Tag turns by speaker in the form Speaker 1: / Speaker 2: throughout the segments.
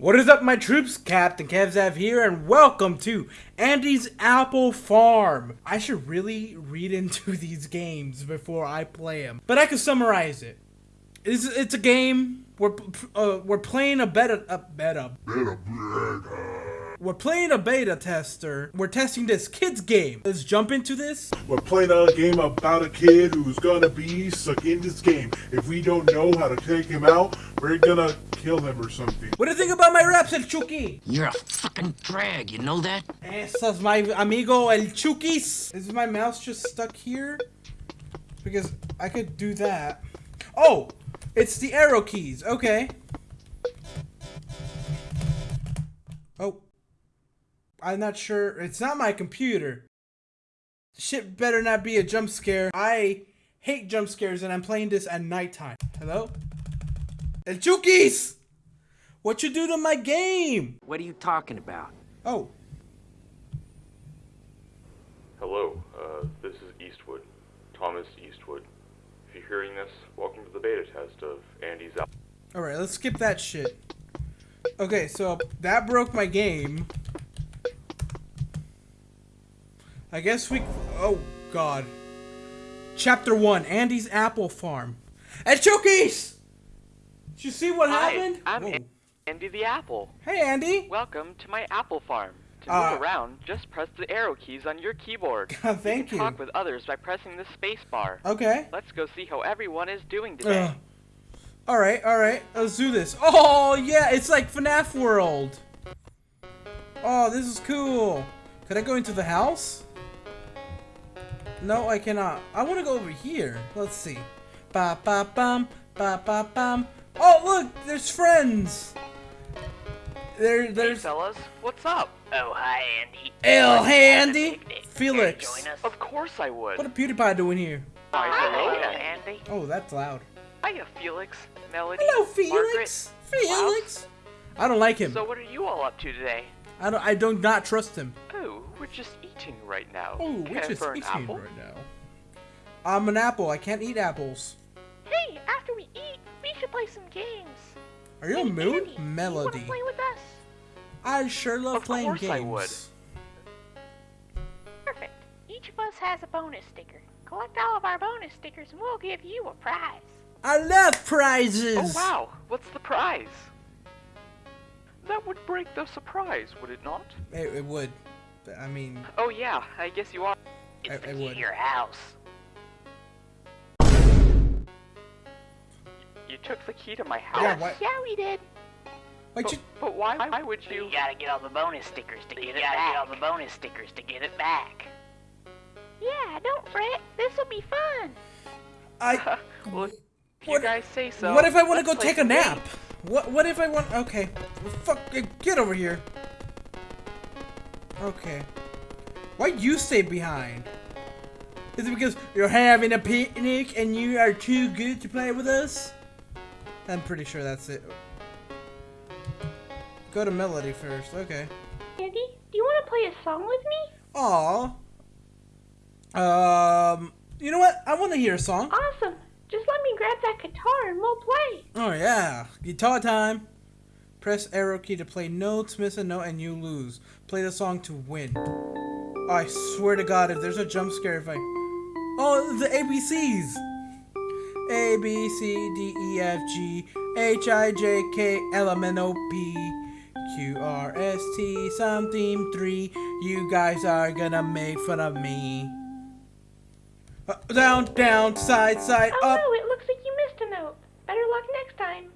Speaker 1: What is up, my troops? Captain Kevzav here, and welcome to Andy's Apple Farm. I should really read into these games before I play them, but I can summarize it. It's, it's a game. We're uh, we're playing a beta a beta.
Speaker 2: Beta, beta.
Speaker 1: We're playing a beta tester. We're testing this kid's game. Let's jump into this.
Speaker 2: We're playing a game about a kid who's gonna be stuck in this game. If we don't know how to take him out, we're gonna kill him or something.
Speaker 1: What do you think about my raps, El Chucky?
Speaker 3: You're a fucking drag, you know that?
Speaker 1: Ese es my amigo El Chukis. Is my mouse just stuck here? Because I could do that. Oh, it's the arrow keys. Okay. Oh. I'm not sure. It's not my computer. Shit better not be a jump scare. I hate jump scares and I'm playing this at nighttime. Hello? El Chukis! What you do to my game?
Speaker 3: What are you talking about?
Speaker 1: Oh.
Speaker 4: Hello, uh, this is Eastwood, Thomas Eastwood. If you're hearing this, welcome to the beta test of Andy's Apple.
Speaker 1: Alright, let's skip that shit. Okay, so that broke my game. I guess we... Oh, God. Chapter 1, Andy's Apple Farm. And Chookies! Did you see what
Speaker 5: Hi,
Speaker 1: happened?
Speaker 5: I'm
Speaker 1: Whoa.
Speaker 5: Andy the Apple.
Speaker 1: Hey, Andy.
Speaker 5: Welcome to my apple farm. To
Speaker 1: Uh,
Speaker 5: move around, just press the arrow keys on your keyboard.
Speaker 1: Thank
Speaker 5: you. Can
Speaker 1: you.
Speaker 5: talk with others by pressing the space bar.
Speaker 1: Okay.
Speaker 5: Let's go see how everyone is doing today.
Speaker 1: Ugh. Alright, alright. Let's do this. Oh, yeah, it's like FNAF World. Oh, this is cool. Could I go into the house? No, I cannot. I want to go over here. Let's see. Ba ba bum, ba ba bum. Oh, look, there's friends. There,
Speaker 5: Hey
Speaker 1: there's
Speaker 5: fellas, what's up?
Speaker 6: Oh, hi, Andy.
Speaker 1: El Handy,
Speaker 6: Picnic. Care to
Speaker 1: Felix.
Speaker 6: Join us?
Speaker 5: Of course I would.
Speaker 1: What a PewDiePie doing here?
Speaker 5: Hi, hello.
Speaker 6: Andy.
Speaker 1: Oh, that's loud.
Speaker 5: Hiya, Felix, Melody,
Speaker 1: Hello,
Speaker 5: Margaret,
Speaker 1: Felix. Felix. I don't like him.
Speaker 5: So what are you all up to today?
Speaker 1: I don't. I don't not trust him.
Speaker 5: We're just eating right now.
Speaker 1: Oh,
Speaker 5: Care
Speaker 1: which is
Speaker 5: for an
Speaker 1: eating
Speaker 5: apple?
Speaker 1: right now. I'm an apple. I can't eat apples.
Speaker 7: Hey, after we eat, we should play some games.
Speaker 1: Are you a
Speaker 7: Hey,
Speaker 1: mood?
Speaker 7: Andy,
Speaker 1: Melody.
Speaker 7: wanna play with us?
Speaker 1: I sure love
Speaker 5: Of
Speaker 1: playing
Speaker 5: course
Speaker 1: games.
Speaker 5: I would.
Speaker 7: Perfect. Each of us has a bonus sticker. Collect all of our bonus stickers and we'll give you a prize.
Speaker 1: I love prizes.
Speaker 5: Oh wow, what's the prize? That would break the surprise, would it not?
Speaker 1: It, it would. But, I mean,
Speaker 5: Oh yeah, I guess you are.
Speaker 7: It's
Speaker 1: I-
Speaker 7: the
Speaker 1: I
Speaker 7: key
Speaker 1: would.
Speaker 7: to your house.
Speaker 5: You took the key to my house.
Speaker 1: yeah. Why?
Speaker 7: Yeah, we did.
Speaker 1: Why'd
Speaker 5: But,
Speaker 1: you?
Speaker 5: but why, why would
Speaker 6: You
Speaker 5: you?
Speaker 6: gotta get all the bonus stickers to get
Speaker 7: you
Speaker 6: it
Speaker 7: gotta
Speaker 6: back.
Speaker 7: get
Speaker 6: all the bonus stickers to get it back.
Speaker 7: Yeah, don't fret. This'll be fun.
Speaker 1: I.
Speaker 5: well, if you
Speaker 1: What-
Speaker 5: guys say so.
Speaker 1: what if I want to go take a nap?
Speaker 5: games.
Speaker 1: What? What if I want? Okay. Fuck. Get over here. Okay. Why you stay behind? Is it because you're having a picnic and you are too good to play with us? I'm pretty sure that's it. Go to Melody first. Okay.
Speaker 7: Andy, do you want to play a song with me?
Speaker 1: Aw. Um. You know what? I want to hear a song.
Speaker 7: Awesome. Just let me grab that guitar and we'll play.
Speaker 1: Oh yeah, guitar time. Press arrow key to play notes, miss a note, and you lose. Play the song to win. Oh, I swear to God, if there's a jump scare, if I... Oh, the ABCs! A, B, C, D, E, F, G, H, I, J, K, L, M, N, O, P, Q, R, S, T, something, 3. You guys are gonna make fun of me. Uh, down, down, side, side,
Speaker 7: Oh
Speaker 1: up.
Speaker 7: no, it looks like you missed a note. Better luck next time.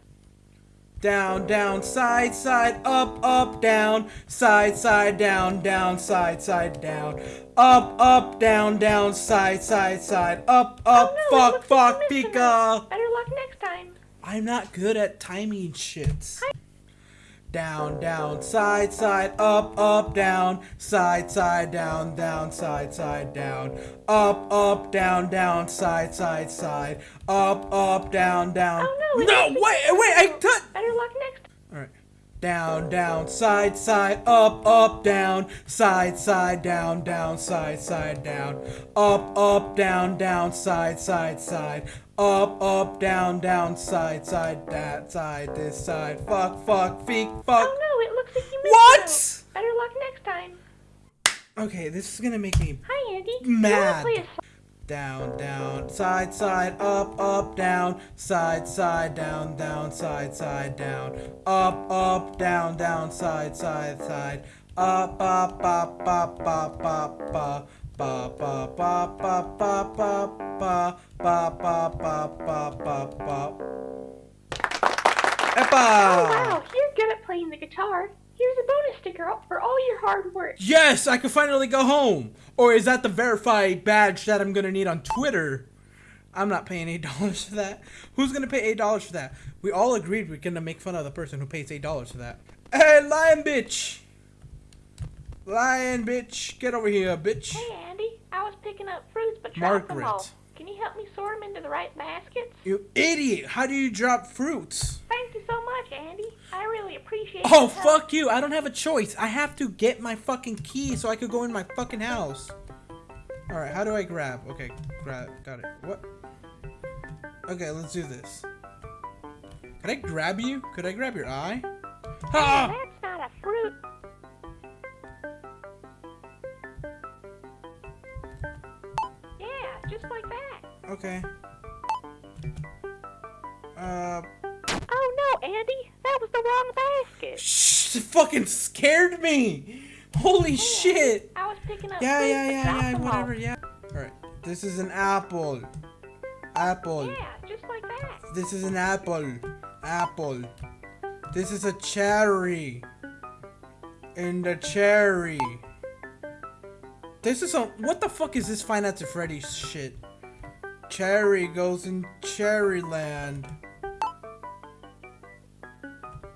Speaker 1: Down, down, side, side, up, up, down, side, side, down, down, side, side, down, up, up, down, down, side, side, side, up, up,
Speaker 7: oh no,
Speaker 1: fuck, fuck, pika.
Speaker 7: Better luck next time.
Speaker 1: I'm not good at timing shits. Down, down, side, side, up, up, down, side, side, down, down, side, side, down, up, up, down, down, side, side, side, up, up, down, down.
Speaker 7: Oh, no,
Speaker 1: No, wait, wait, I touched.
Speaker 7: Better luck next
Speaker 1: Alright. Down, down, side, side, up, up, down, side, side, down, down, side, side, down, up, up, down, down, side, side, side, Up, up, down, down, side, side, that side, this side. Fuck, fuck, feek, fuck.
Speaker 7: Oh no, it looks like you missed
Speaker 1: What?
Speaker 7: those. Better luck next time.
Speaker 1: Okay, this is gonna make me
Speaker 7: Hi, Andy.
Speaker 1: Mad.
Speaker 7: You wanna play a
Speaker 1: down, down, side, side, up, up, down, side, side, down, down, side, side, down, up, up, down, down, side, side, side, up, up, up, up, up, up, up. Ba ba ba ba ba ba ba ba ba ba ba ba ba.
Speaker 7: Oh wow, you're good at playing the guitar. Here's a bonus sticker up for all your hard work.
Speaker 1: Yes, I can finally go home. Or is that the verified badge that I'm gonna need on Twitter? I'm not paying eight dollars for that. Who's gonna pay eight dollars for that? We all agreed we're gonna make fun of the person who pays eight dollars for that. Hey, lion bitch! Lion bitch, get over here, bitch.
Speaker 7: Hey, Andy. I was picking up fruits, but dropped them all. Can you help me sort them into the right baskets?
Speaker 1: You idiot! How do you drop fruits?
Speaker 7: Thank you so much, Andy. I really appreciate it. Oh,
Speaker 1: fuck you! I don't have a choice. I have to get my fucking key so I could go in my fucking house. Alright, how do I grab? Okay, grab. Got it. What? Okay, let's do this. Could I grab you? Could I grab your eye? Ha! Ah!
Speaker 7: That's not a fruit. Just like that.
Speaker 1: Okay. Uh,
Speaker 7: Oh no, Andy. That was the wrong basket.
Speaker 1: shh! It fucking scared me! Holy shit!
Speaker 7: I was picking up
Speaker 1: Yeah, yeah, yeah, yeah, whatever, yeah. Alright, this is an apple. Apple.
Speaker 7: Yeah, just like that.
Speaker 1: This is an apple. Apple. This is a cherry. And a cherry. This is a. What the fuck is this Five Nights at Freddy's shit? Cherry goes in Cherryland.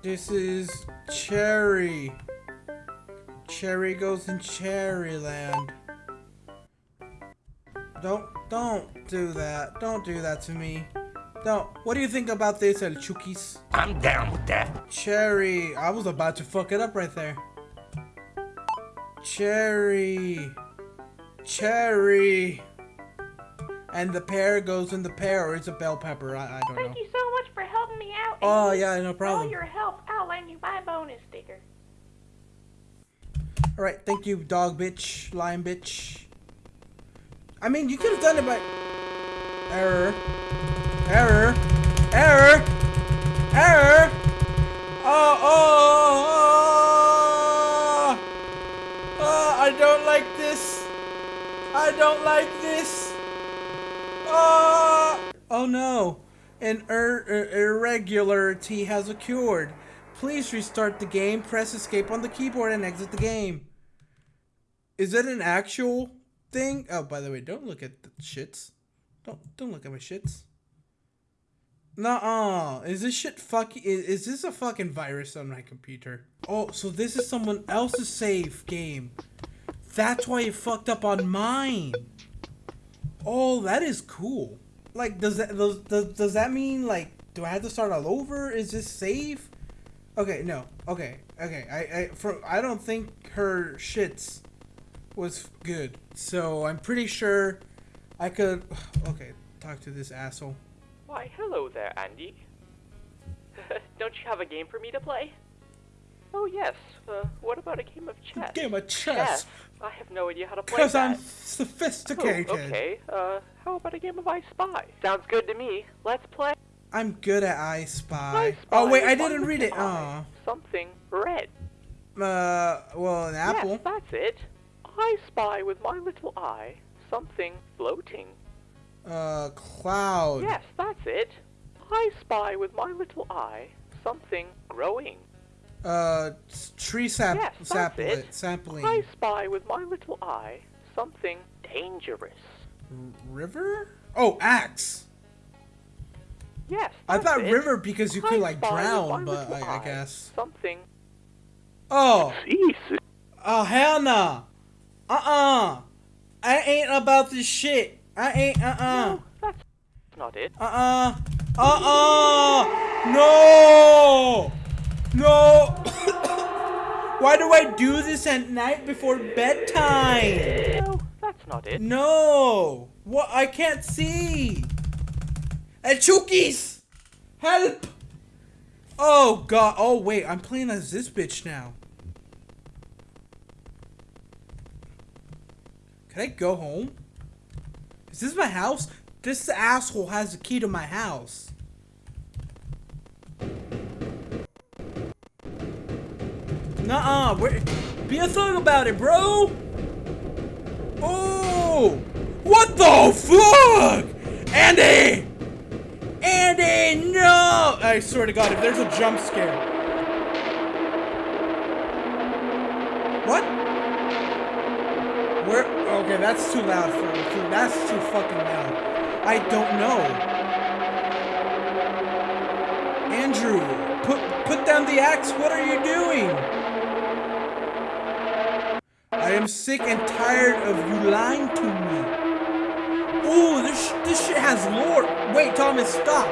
Speaker 1: This is cherry. Cherry goes in Cherryland. Don't, don't do that. Don't do that to me. Don't. What do you think about this, El Chukis?
Speaker 3: I'm down with that.
Speaker 1: Cherry. I was about to fuck it up right there. Cherry. Cherry. And the pear goes in the pear, or it's a bell pepper. I, I don't know.
Speaker 7: Thank you so much for helping me out.
Speaker 1: Oh, yeah, no
Speaker 7: problem. all your help, I'll lend you my bonus sticker.
Speaker 1: Alright, thank you, dog bitch, lion bitch. I mean, you could have done it by. Error. Error. Error. Error. Oh, oh, Oh, oh no. An ir- irregularity has occurred. Please restart the game, press escape on the keyboard, and exit the game. Is it an actual thing? Oh, by the way, don't look at the shits. Don't don't look at my shits. Nuh-uh. Is this shit fucking is, is this a fucking virus on my computer? Oh, so this is someone else's save game. That's why it fucked up on mine. Oh, that is cool. Like, does that does, does, does that mean like do I have to start all over? Is this safe? Okay, no. Okay, okay. I I for I don't think her shits was good. So I'm pretty sure I could. Okay, talk to this asshole.
Speaker 5: Why, hello there, Andy. Don't you have a game for me to play? Oh, yes. Uh, what about a game of chess?
Speaker 1: Game of chess.
Speaker 5: I have no idea how to play
Speaker 1: Cause
Speaker 5: that.
Speaker 1: I'm sophisticated.
Speaker 5: Oh, okay. Uh, how about a game of I Spy? Sounds good to me. Let's play.
Speaker 1: I'm good at I Spy.
Speaker 5: I Spy
Speaker 1: Oh wait, I didn't read it. Oh.
Speaker 5: Something red.
Speaker 1: Uh, well, an apple.
Speaker 5: Yes, that's it. I spy with my little eye something floating.
Speaker 1: Uh, cloud.
Speaker 5: Yes, that's it. I spy with my little eye something growing.
Speaker 1: Uh, tree sap
Speaker 5: Yes, that's
Speaker 1: sapling.
Speaker 5: I spy with my little eye something dangerous.
Speaker 1: River? Oh, axe.
Speaker 5: Yes,
Speaker 1: I thought
Speaker 5: it.
Speaker 1: river because you
Speaker 5: I
Speaker 1: could like
Speaker 5: spy with my
Speaker 1: drown, but I, I guess.
Speaker 5: something.
Speaker 1: Oh, oh hell no. Uh-uh. I ain't about this shit. I ain't. Uh-uh.
Speaker 5: No, that's not it.
Speaker 1: Uh-uh. Uh-uh. No. No. Why do I do this at night before bedtime?
Speaker 5: No, that's not it.
Speaker 1: No. What? I can't see. And Chookies! Help! Oh god. Oh wait, I'm playing as this bitch now. Can I go home? Is this my house? This asshole has the key to my house. Nuh-uh. Be a thug about it, bro. Oh! What the fuck? Andy! Andy, no! I swear to God, if there's a jump scare. What? Where? Okay, that's too loud for me. Too, that's too fucking loud. I don't know. Andrew, put put down the axe. What are you doing? I am sick and tired of you lying to me. Ooh, this this shit has lore. Wait, Thomas, stop.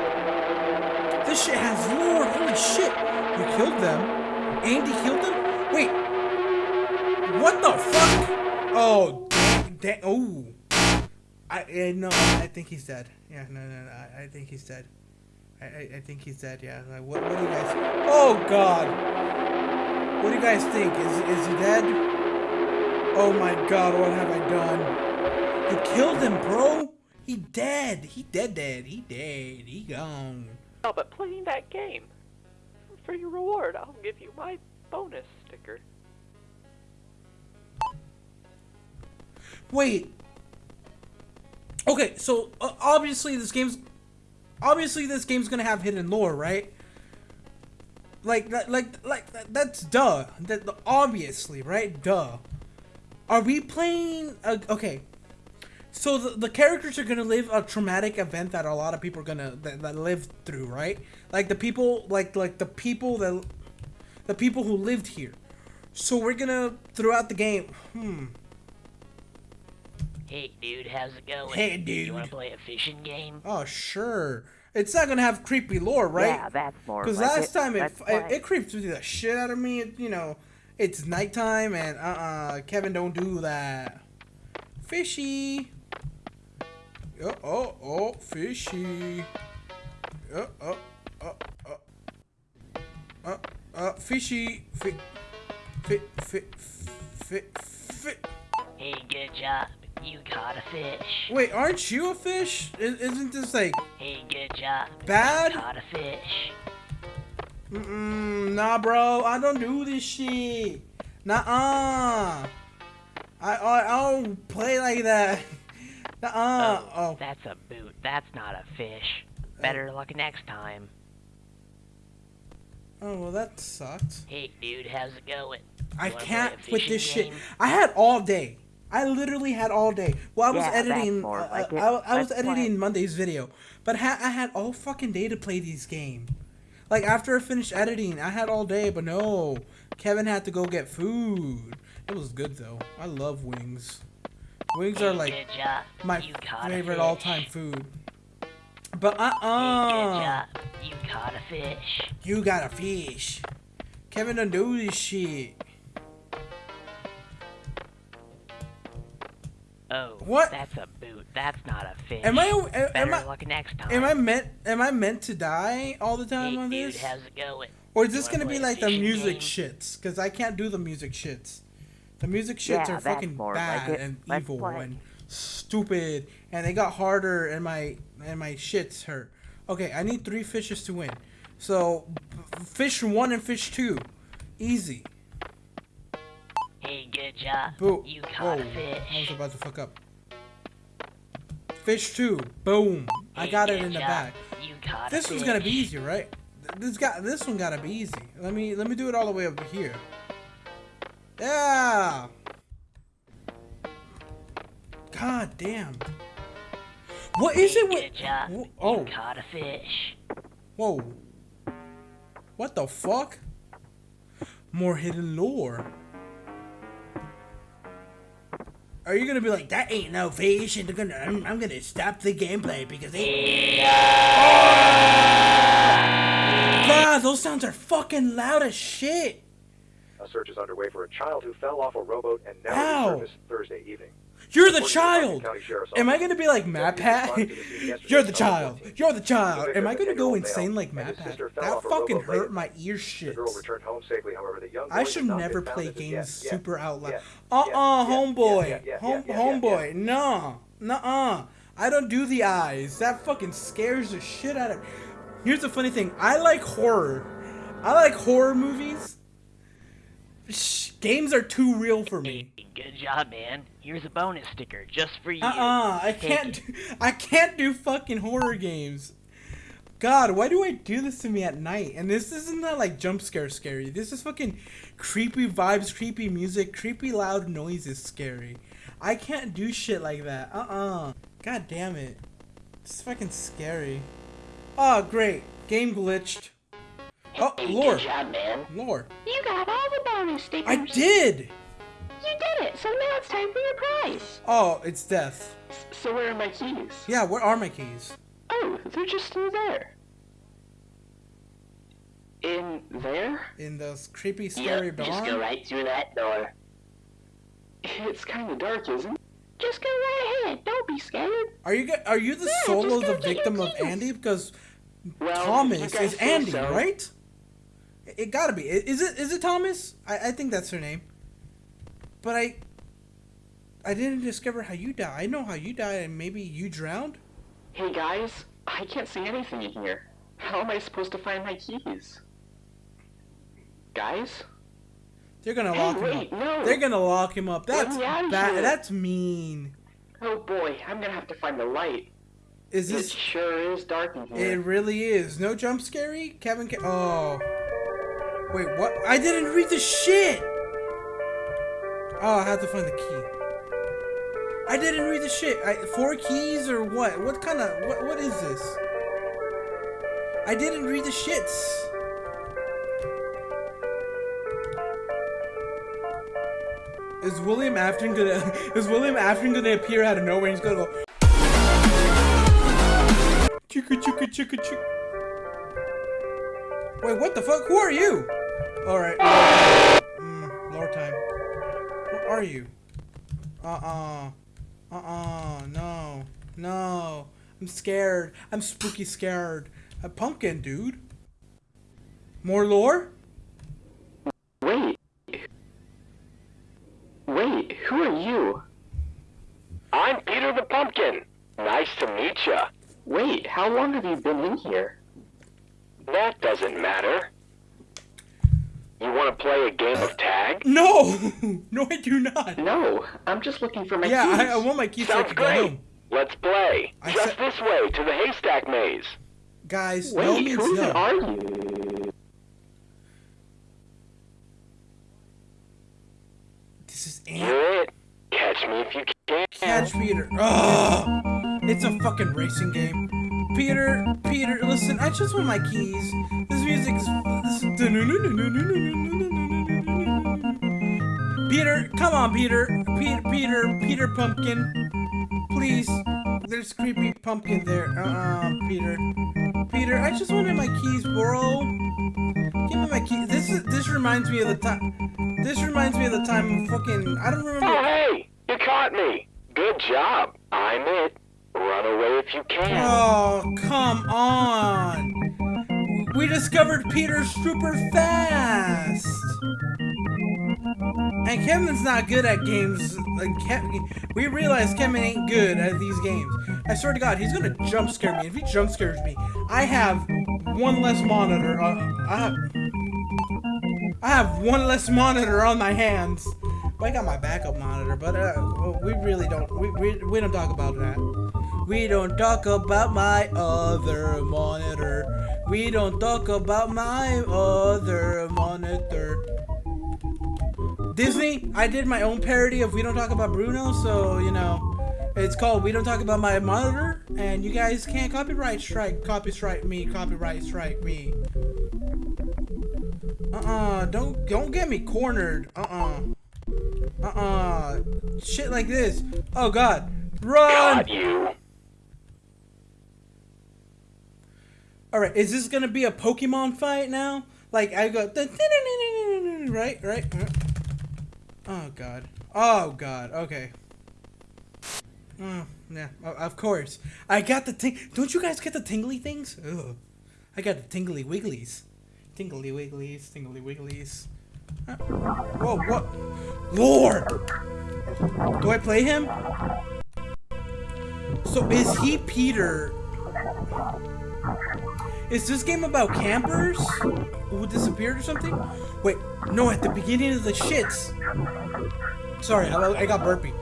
Speaker 1: This shit has lore. Holy shit! You killed them. Andy killed them. Wait. What the fuck? Oh, da- oh. I, I no, I think he's dead. Yeah, no, no, no. I, I think he's dead. I, I, I think he's dead. Yeah. Like, what, what do you guys? Oh God. What do you guys think? Is is he dead? Oh my God! What have I done? You killed him, bro. He dead. He dead. Dead. He dead. He gone.
Speaker 5: Oh, but playing that game. For your reward, I'll give you my bonus sticker.
Speaker 1: Wait. Okay, so uh, obviously this game's obviously this game's gonna have hidden lore, right? Like like like that's duh. That obviously, right? Duh. Are we playing? A, okay. So the, the characters are gonna live a traumatic event that a lot of people are gonna that, that live through, right? Like the people, like like the people that the people who lived here. So we're gonna throughout the game. Hmm.
Speaker 6: Hey, dude, how's it going?
Speaker 1: Hey, dude.
Speaker 6: You wanna play a fishing game?
Speaker 1: Oh, sure. It's not gonna have creepy lore, right?
Speaker 6: Yeah, that's more
Speaker 1: Because
Speaker 6: like
Speaker 1: last
Speaker 6: it.
Speaker 1: time it,
Speaker 6: Let's
Speaker 1: it
Speaker 6: play.
Speaker 1: it creeped the shit out of me. It, you know, it's nighttime and uh uh Kevin don't do that. Fishy. Oh oh oh fishy. Oh oh oh oh. Uh uh fishy. Fi fi fi fi fi.
Speaker 6: Hey, good job. You caught a fish.
Speaker 1: Wait, aren't you a fish? Isn't this like
Speaker 6: Hey, good job.
Speaker 1: bad?
Speaker 6: You caught a fish.
Speaker 1: Mm-mm, nah, bro. I don't do this shit. Nah-uh. I, I, I don't play like that. Nuh-uh. Oh.
Speaker 6: That's a boot. That's not a fish. Better luck next time.
Speaker 1: Oh, well, that sucked.
Speaker 6: Hey, dude, how's it going?
Speaker 1: I can't with this
Speaker 6: fishing
Speaker 1: shit. I had all day. I literally had all day. Well, I was
Speaker 6: Yeah,
Speaker 1: editing.
Speaker 6: more
Speaker 1: uh,
Speaker 6: like
Speaker 1: I. I was
Speaker 6: Let's play.
Speaker 1: editing Monday's video, but ha- I had all fucking day to play these games. Like after I finished editing, I had all day, but no, Kevin had to go get food. It was good though. I love wings. Wings are like my favorite all-time food. But uh
Speaker 6: Hey, good
Speaker 1: uh,
Speaker 6: job. You caught a fish.
Speaker 1: you got a fish. Kevin don't do this shit.
Speaker 6: Oh,
Speaker 1: What?
Speaker 6: That's a boot. That's not a fish.
Speaker 1: Am I? Am,
Speaker 6: Better
Speaker 1: am I?
Speaker 6: luck next time.
Speaker 1: Am I meant? Am I meant to die all the time
Speaker 6: Hey,
Speaker 1: on
Speaker 6: dude,
Speaker 1: this?
Speaker 6: how's it going?
Speaker 1: Or is this
Speaker 6: wanna
Speaker 1: gonna be like the music
Speaker 6: game?
Speaker 1: shits? Because I can't do the music shits. The music shits
Speaker 6: Yeah,
Speaker 1: are fucking
Speaker 6: more like
Speaker 1: bad and
Speaker 6: Let's
Speaker 1: evil
Speaker 6: play.
Speaker 1: and stupid, and they got harder, and my and my shits hurt. Okay, I need three fishes to win. So, fish one and fish two, easy.
Speaker 6: Hey, good job.
Speaker 1: Boo.
Speaker 6: You
Speaker 1: Oh,
Speaker 6: caught a
Speaker 1: I was
Speaker 6: fish.
Speaker 1: about to fuck up. Fish two, boom. I got it in the
Speaker 6: job.
Speaker 1: bag.
Speaker 6: You caught
Speaker 1: This one's gonna be
Speaker 6: fish.
Speaker 1: easy, right? This got this one gotta be easy. Let me let me do it all the way over here. Yeah. God damn. What is
Speaker 6: Hey,
Speaker 1: it with?
Speaker 6: good job.
Speaker 1: Wh-
Speaker 6: You
Speaker 1: Oh,
Speaker 6: caught a fish.
Speaker 1: whoa. What the fuck? More hidden lore. Are you gonna be like that? Ain't no fish, and they're gonna. I'm, I'm gonna stop the gameplay because they. God, those sounds are fucking loud as shit.
Speaker 8: A search is underway for a child who fell off a rowboat and now
Speaker 1: Ow.
Speaker 8: resurfaced Thursday evening.
Speaker 1: You're the child. Am I gonna be like MatPat? You're the child. You're the child. Am I gonna go insane like MatPat? That fucking hurt my ear shit. I should never play games super out loud. Uh uh, homeboy. Home homeboy. No. Nuh uh. I don't do the eyes. That fucking scares the shit out of me. Here's the funny thing. I like horror. I like horror movies. Games are too real for me.
Speaker 6: Good job, man. Here's a bonus sticker just for you.
Speaker 1: Uh-uh, I can't do, I can't do fucking horror games. God, why do I do this to me at night? And this isn't that like jump scare scary. This is fucking creepy vibes, creepy music, creepy loud noises scary. I can't do shit like that. Uh-uh. God damn it. It's fucking scary. Oh, great. Game glitched. Oh, lore.
Speaker 6: Good job, man.
Speaker 1: Lore.
Speaker 7: You got all the bonus stickers.
Speaker 1: I did!
Speaker 7: You did it. So now it's time for your prize.
Speaker 1: Oh, it's death.
Speaker 8: So where are my keys?
Speaker 1: Yeah, where are my keys?
Speaker 8: Oh, they're just in there. In there?
Speaker 1: In those creepy, scary
Speaker 6: Yep, just go right through that door.
Speaker 8: It's kind of dark, isn't it?
Speaker 7: Just go right ahead. Don't be scared.
Speaker 1: Are you are you the
Speaker 7: Yeah,
Speaker 1: solo the victim of. Andy? Because
Speaker 8: Well,
Speaker 1: Thomas is Andy,
Speaker 8: so.
Speaker 1: right? It, gotta be. Is it is it Thomas? I, I think that's her name. But I I didn't discover how you died. I know how you died, and maybe you drowned.
Speaker 8: Hey guys, I can't see anything in here. How am I supposed to find my keys? Guys?
Speaker 1: They're gonna
Speaker 8: Hey,
Speaker 1: lock him up.
Speaker 8: no.
Speaker 1: They're gonna lock him up. That's
Speaker 8: me out of
Speaker 1: bad. That's mean.
Speaker 8: Oh boy, I'm gonna have to find the light.
Speaker 1: Is this?
Speaker 8: It sure is dark in here.
Speaker 1: It really is. No jump scary. Kevin. Ca- oh. Wait, what? I didn't read the shit. Oh, I have to find the key. I didn't read the shit. I, four keys or what? What kind of what? What is this? I didn't read the shits. Is William Afton gonna? Is William Afton gonna appear out of nowhere? and He's gonna go. Chicka chicka chicka chick. Wait, what the fuck? Who are you? Alright. Mm, lore time. Who are you? Uh-uh. Uh-uh. No. No. I'm scared. I'm spooky scared. A pumpkin, dude. More lore?
Speaker 8: Wait. Wait, who are you?
Speaker 9: I'm Peter the Pumpkin. Nice to meet ya.
Speaker 8: Wait, how long have you been in here?
Speaker 9: That doesn't matter. You want to play a game of tag?
Speaker 1: No! no, I do not.
Speaker 8: No, I'm just looking for my
Speaker 1: Yeah,
Speaker 8: keys.
Speaker 1: I, I want my keys so
Speaker 9: Sounds
Speaker 1: can
Speaker 9: great.
Speaker 1: home.
Speaker 9: Let's play.
Speaker 1: I
Speaker 9: Just this way to the haystack maze.
Speaker 1: Guys,
Speaker 8: Wait,
Speaker 1: no means
Speaker 8: who
Speaker 1: no.
Speaker 8: are you?
Speaker 1: This is Ant.
Speaker 9: You're it. Catch me if you can.
Speaker 1: Catch Peter. Ugh. It's a fucking racing game. Peter, Peter, listen, I just want my keys. This music's. This, Peter, come on, Peter. Peter, Peter, Peter Pumpkin. Please. There's creepy pumpkin there. Uh-uh, Peter. Peter, I just wanted my keys, bro. Give me my keys. This is this reminds me of the time. This reminds me of the time fucking. I don't remember.
Speaker 9: Oh, hey! You caught me. Good job. I'm it. If you can.
Speaker 1: Oh, come on! We discovered Peter super fast! And Kevin's not good at games. Like we realize Kevin ain't good at these games. I swear to God, he's gonna jump scare me. If he jump scares me, I have one less monitor. Uh, I have, I have one less monitor on my hands. I got my backup monitor. But uh, we really don't. We, we, we don't talk about that. We don't talk about my other monitor. We don't talk about my other monitor. Disney, I did my own parody of We Don't Talk About Bruno, so, you know, it's called We Don't Talk About My Monitor, and you guys can't copyright strike, copy strike me, copyright strike me. Uh-uh, don't, don't get me cornered. Uh-uh. Uh-uh. Shit like this. Oh, God. Run!
Speaker 9: Got you.
Speaker 1: Alright, is this gonna be a Pokemon fight now? Like, I go... Right, right. Oh, God. Oh, God. Okay. Mm, yeah, of course. I got the ting. Don't you guys get the tingly things? Ugh. I got the tingly wigglies. Tingly wigglies, tingly wigglies. Uh, Whoa, what? Lord! Do I play him? So is he Peter? Is this game about campers who disappeared or something? Wait, no, at the beginning of the shits. Sorry, I, I got burpy.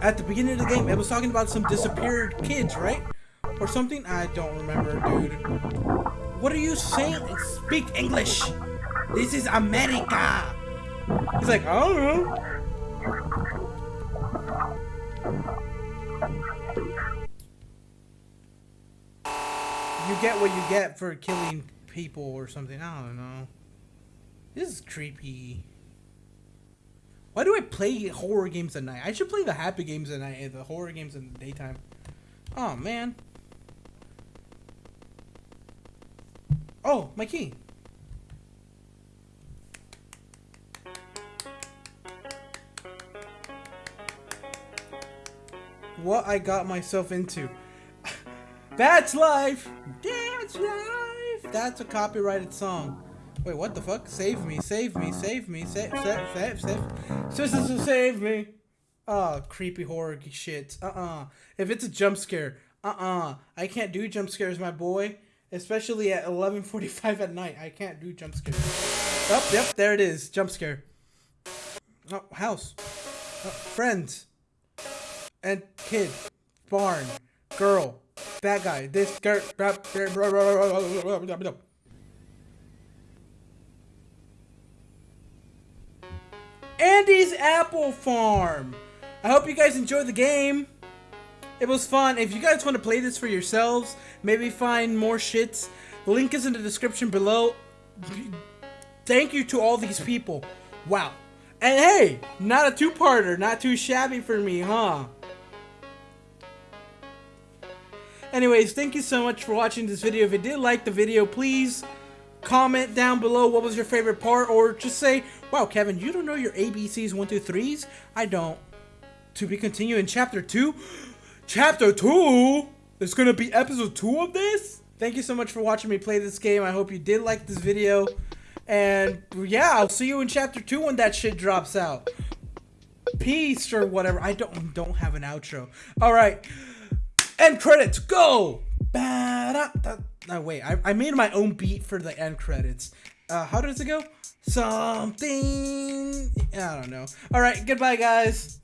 Speaker 1: At the beginning of the game, it was talking about some disappeared kids, right? Or something? I don't remember, dude. What are you saying? Speak English. This is America. He's like, I don't know. Get what you get for killing people or something. I don't know. This is creepy. Why do I play horror games at night? I should play the happy games at night and the horror games in the daytime. Oh, man. Oh, my key. What I got myself into. That's life! That's a copyrighted song. Wait, what the fuck? Save me, save me, save me, save, save, save, save. Sister, save me! Oh, creepy horror shit. Uh-uh. If it's a jump scare, uh-uh. I can't do jump scares, my boy. Especially at 11.45 at night. I can't do jump scares. Oh, yep, there it is. Jump scare. Oh, house. Oh, friends. And kid. Barn. Girl. That guy. This girl. Andy's Apple Farm. I hope you guys enjoyed the game. It was fun. If you guys want to play this for yourselves, maybe find more shits, link is in the description below. Thank you to all these people. Wow. And hey, not a two-parter, not too shabby for me, huh? Anyways, thank you so much for watching this video. If you did like the video, please comment down below what was your favorite part or just say, wow, Kevin, you don't know your ABCs 1, 2, 3s? I don't. To be continued in chapter 2? Chapter 2? There's gonna be episode 2 of this? Thank you so much for watching me play this game. I hope you did like this video. And yeah, I'll see you in chapter 2 when that shit drops out. Peace or whatever. I don't don't have an outro. Alright. End credits, go! No, wait, I, I made my own beat for the end credits. Uh, how does it go? Something. I don't know. All right, goodbye, guys.